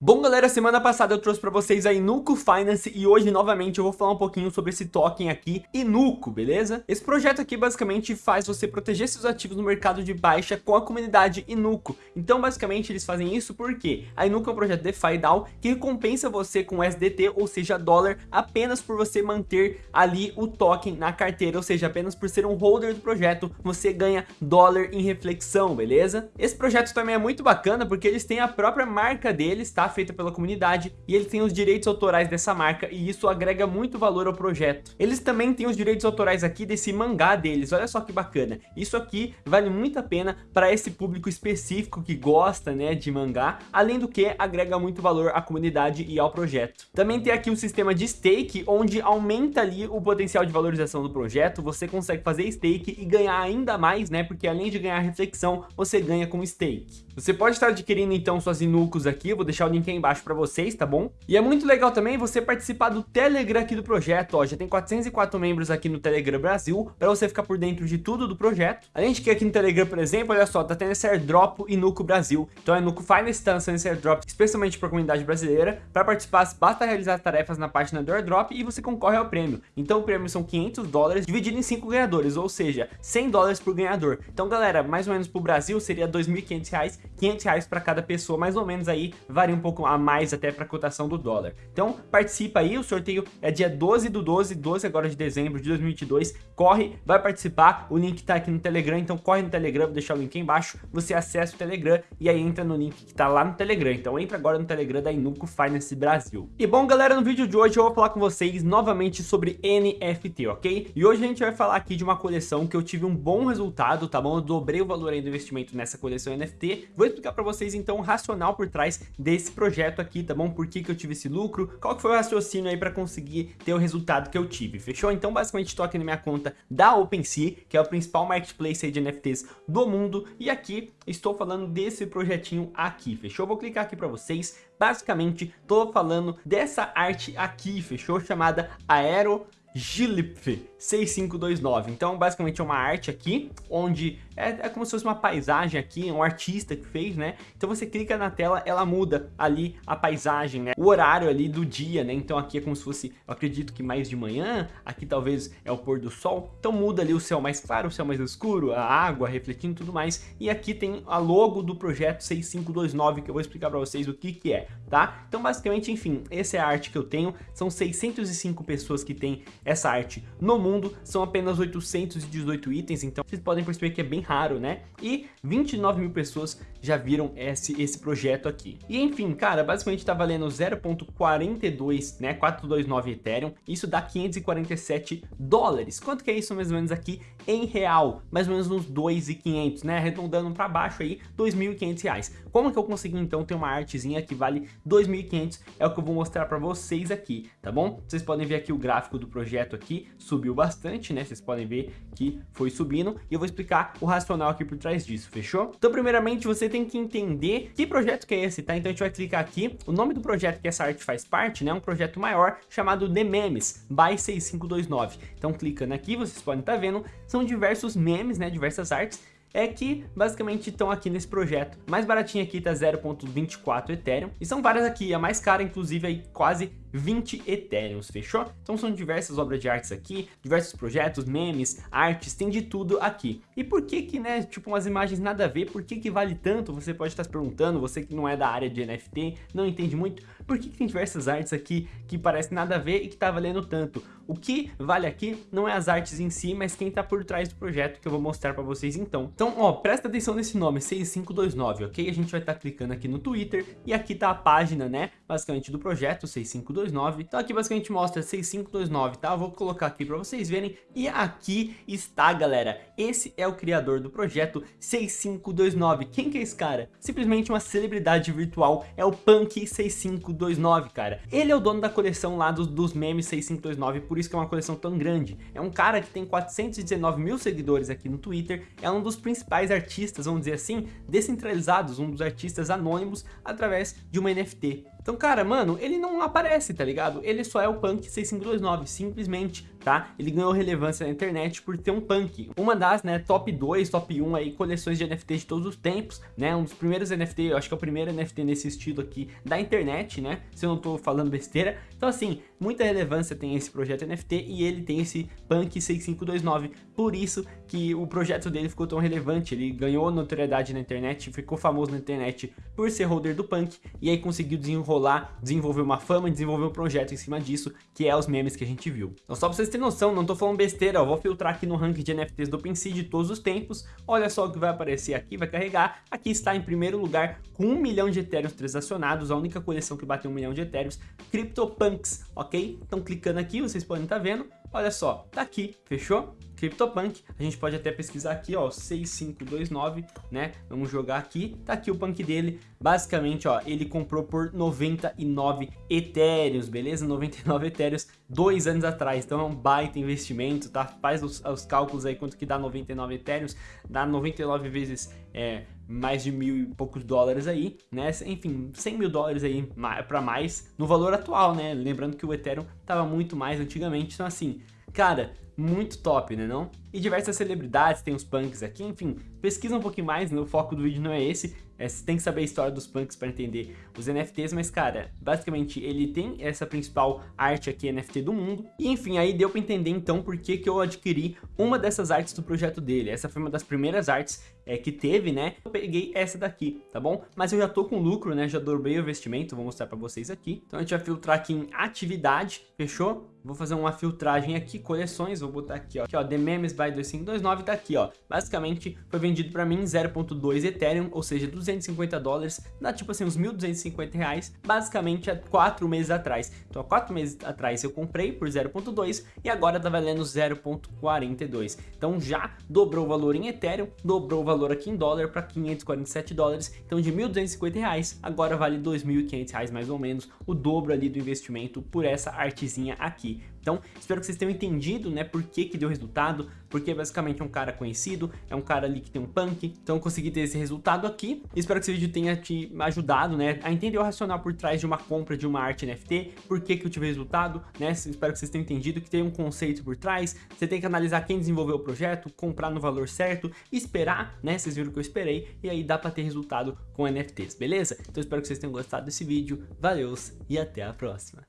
Bom galera, semana passada eu trouxe pra vocês a Inuco Finance e hoje novamente eu vou falar um pouquinho sobre esse token aqui, Inuco, beleza? Esse projeto aqui basicamente faz você proteger seus ativos no mercado de baixa com a comunidade Inuco. Então basicamente eles fazem isso porque a Inuco é um projeto DeFi DAO que recompensa você com SDT, ou seja, dólar, apenas por você manter ali o token na carteira, ou seja, apenas por ser um holder do projeto, você ganha dólar em reflexão, beleza? Esse projeto também é muito bacana porque eles têm a própria marca deles, tá? Feita pela comunidade e eles têm os direitos autorais dessa marca e isso agrega muito valor ao projeto. Eles também têm os direitos autorais aqui desse mangá deles, olha só que bacana. Isso aqui vale muito a pena para esse público específico que gosta né, de mangá, além do que agrega muito valor à comunidade e ao projeto. Também tem aqui um sistema de stake, onde aumenta ali o potencial de valorização do projeto, você consegue fazer stake e ganhar ainda mais, né, porque além de ganhar reflexão, você ganha com stake. Você pode estar adquirindo então suas Inucos aqui, vou deixar o link aí embaixo para vocês, tá bom? E é muito legal também você participar do Telegram aqui do projeto, ó, já tem 404 membros aqui no Telegram Brasil, para você ficar por dentro de tudo do projeto. Além de que aqui no Telegram, por exemplo, olha só, tá tendo esse airdrop Inuco Brasil. Então a Inuco Finance está lançando esse airdrop especialmente para a comunidade brasileira. Para participar, basta realizar tarefas na página do airdrop e você concorre ao prêmio. Então o prêmio são 500 dólares dividido em 5 ganhadores, ou seja, 100 dólares por ganhador. Então galera, mais ou menos pro Brasil seria 2.500 reais 500 reais para cada pessoa, mais ou menos aí, varia um pouco a mais até para a cotação do dólar. Então, participa aí, o sorteio é dia 12 do 12, 12 agora de dezembro de 2022, corre, vai participar, o link tá aqui no Telegram, então corre no Telegram, vou deixar o link embaixo, você acessa o Telegram e aí entra no link que tá lá no Telegram, então entra agora no Telegram da Inuco Finance Brasil. E bom galera, no vídeo de hoje eu vou falar com vocês novamente sobre NFT, ok? E hoje a gente vai falar aqui de uma coleção que eu tive um bom resultado, tá bom? Eu dobrei o valor aí do investimento nessa coleção NFT, vou explicar para vocês então o racional por trás desse projeto aqui, tá bom? Por que, que eu tive esse lucro, qual que foi o raciocínio aí para conseguir ter o resultado que eu tive, fechou? Então basicamente estou aqui na minha conta da OpenSea, que é o principal marketplace de NFTs do mundo, e aqui estou falando desse projetinho aqui, fechou? Vou clicar aqui para vocês, basicamente estou falando dessa arte aqui, fechou? Chamada Aero Gilip 6529. Então, basicamente é uma arte aqui, onde é, é, como se fosse uma paisagem aqui, um artista que fez, né? Então você clica na tela, ela muda ali a paisagem, né? O horário ali do dia, né? Então aqui é como se fosse, eu acredito que mais de manhã, aqui talvez é o pôr do sol. Então muda ali o céu mais claro, o céu mais escuro, a água refletindo tudo mais. E aqui tem a logo do projeto 6529, que eu vou explicar para vocês o que que é, tá? Então basicamente, enfim, essa é a arte que eu tenho. São 605 pessoas que têm essa arte no mundo, são apenas 818 itens, então vocês podem perceber que é bem raro, né? E 29 mil pessoas já viram esse, esse projeto aqui. E enfim, cara, basicamente tá valendo 0.42, né, 429 Ethereum, isso dá 547 dólares. Quanto que é isso mais ou menos aqui em real? Mais ou menos uns 2.500, né, arredondando para baixo aí, 2.500 reais. Como que eu consegui então ter uma artezinha que vale 2.500? É o que eu vou mostrar para vocês aqui, tá bom? Vocês podem ver aqui o gráfico do projeto aqui, subiu bastante, né, vocês podem ver que foi subindo, e eu vou explicar o racional aqui por trás disso, fechou? Então primeiramente tem que entender que projeto que é esse, tá? Então a gente vai clicar aqui, o nome do projeto que essa arte faz parte, né? É um projeto maior chamado The Memes, by 6529. Então clicando aqui, vocês podem estar tá vendo, são diversos memes, né? Diversas artes é que basicamente estão aqui nesse projeto. Mais baratinho aqui tá 0.24 Ethereum e são várias aqui, a mais cara inclusive aí quase 20 Ethereums, fechou? Então são diversas obras de artes aqui, diversos projetos, memes, artes, tem de tudo aqui. E por que que, né, tipo umas imagens nada a ver, por que que vale tanto? Você pode estar se perguntando, você que não é da área de NFT, não entende muito, por que que tem diversas artes aqui que parecem nada a ver e que tá valendo tanto? O que vale aqui não é as artes em si, mas quem tá por trás do projeto que eu vou mostrar para vocês então. Então, ó, presta atenção nesse nome, 6529, ok? A gente vai estar tá clicando aqui no Twitter e aqui tá a página, né, basicamente do projeto 6529 6529. Então aqui basicamente mostra 6529, tá? Vou colocar aqui para vocês verem. E aqui está, galera. Esse é o criador do projeto 6529. Quem que é esse cara? Simplesmente uma celebridade virtual. É o Punk 6529, cara. Ele é o dono da coleção lá dos, dos memes 6529, por isso que é uma coleção tão grande. É um cara que tem 419 mil seguidores aqui no Twitter. É um dos principais artistas, vamos dizer assim, descentralizados, um dos artistas anônimos através de uma NFT. Então, cara, mano, ele não aparece, tá ligado? Ele só é o Punk 6529, simplesmente tá? Ele ganhou relevância na internet por ter um punk. Uma das, né, top 2, top 1 aí, coleções de NFT de todos os tempos, né? Um dos primeiros NFT, eu acho que é o primeiro NFT nesse estilo aqui da internet, né? Se eu não tô falando besteira. Então, assim, muita relevância tem esse projeto NFT e ele tem esse punk 6529. Por isso que o projeto dele ficou tão relevante. Ele ganhou notoriedade na internet, ficou famoso na internet por ser holder do punk e aí conseguiu desenrolar, desenvolver uma fama, desenvolver um projeto em cima disso, que é os memes que a gente viu. Então só pra vocês terem noção, não tô falando besteira, eu vou filtrar aqui no ranking de NFTs do OpenSea de todos os tempos, olha só o que vai aparecer aqui, vai carregar, aqui está em primeiro lugar com um milhão de Ethereum transacionados, a única coleção que bateu um milhão de Ethereum, CryptoPunks, ok? Então clicando aqui, vocês podem estar tá vendo, olha só, tá aqui, fechou? CryptoPunk, a gente pode até pesquisar aqui, ó, 6529, né? Vamos jogar aqui, tá aqui o punk dele. Basicamente, ó, ele comprou por 99 etéreos, beleza? 99 etéreos dois anos atrás, então é um baita investimento, tá? Faz os, os cálculos aí quanto que dá 99 etéreos, dá 99 vezes é, mais de mil e poucos dólares aí, né? Enfim, 100 mil dólares aí para mais no valor atual, né? Lembrando que o Ethereum tava muito mais antigamente, então assim, cara, muito top, né não? E diversas celebridades, tem os punks aqui, enfim, pesquisa um pouquinho mais, né? o foco do vídeo não é esse, é, você tem que saber a história dos punks para entender os NFTs, mas cara, basicamente ele tem essa principal arte aqui NFT do mundo, e enfim, aí deu para entender então por que que eu adquiri uma dessas artes do projeto dele, essa foi uma das primeiras artes é, que teve, né? Eu peguei essa daqui, tá bom? Mas eu já tô com lucro, né? Já dobrei o investimento, vou mostrar para vocês aqui. Então a gente vai filtrar aqui em atividade, fechou? Vou fazer uma filtragem aqui, coleções, vou botar aqui, ó, aqui, ó, The Memes by 2529, tá aqui, ó. Basicamente, foi vendido para mim 0.2 Ethereum, ou seja, 250 dólares, dá tipo assim, uns 1.250 reais, basicamente há 4 meses atrás. Então, há 4 meses atrás eu comprei por 0.2 e agora tá valendo 0.42. Então, já dobrou o valor em Ethereum, dobrou o valor aqui em dólar para 547 dólares, então de 1.250 reais, agora vale 2.500 reais mais ou menos, o dobro ali do investimento por essa artezinha aqui. Então, espero que vocês tenham entendido, né, por que que deu resultado, porque basicamente é um cara conhecido, é um cara ali que tem um punk, então consegui ter esse resultado aqui. Espero que esse vídeo tenha te ajudado, né, a entender o racional por trás de uma compra de uma arte NFT, por que que eu tive resultado, né, espero que vocês tenham entendido que tem um conceito por trás, você tem que analisar quem desenvolveu o projeto, comprar no valor certo, esperar, né, vocês viram que eu esperei, e aí dá pra ter resultado com NFTs, beleza? Então espero que vocês tenham gostado desse vídeo, valeu e até a próxima.